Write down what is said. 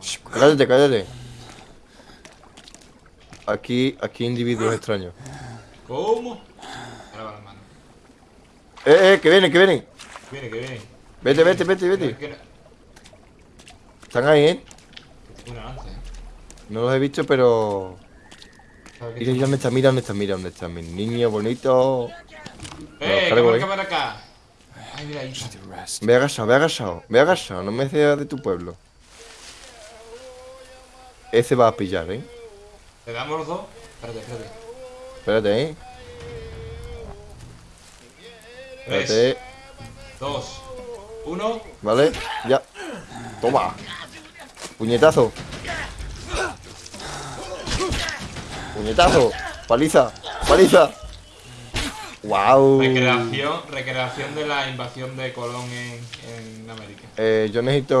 Shh, cállate, cállate. Aquí, aquí individuos extraños. ¿Cómo? Ahora va la mano. Eh, eh, que vienen, que vienen. Viene, que viene. Vete, vete, vete, vete. Que- que- Están ahí, eh. una lanza, eh. No los he visto, pero. ¿Sabes qué Mira, mira dónde está, mira dónde está, mira dónde está. Mi niño bonito. ¡Eh! cargo, ¡Que eh. para acá! Ay, mira, ahí está. Ve agachado, ve agachado, ve agachado. No me seas de tu pueblo. Ese va a pillar, eh. ¿Le damos los dos? Espérate, espérate. Espérate, eh. Tres, Espérate. dos, uno. ¿Vale? Ya. Toma. Puñetazo. Puñetazo. Paliza. Paliza. Wow. Recreación, recreación de la invasión de Colón en, en América. Eh, yo necesito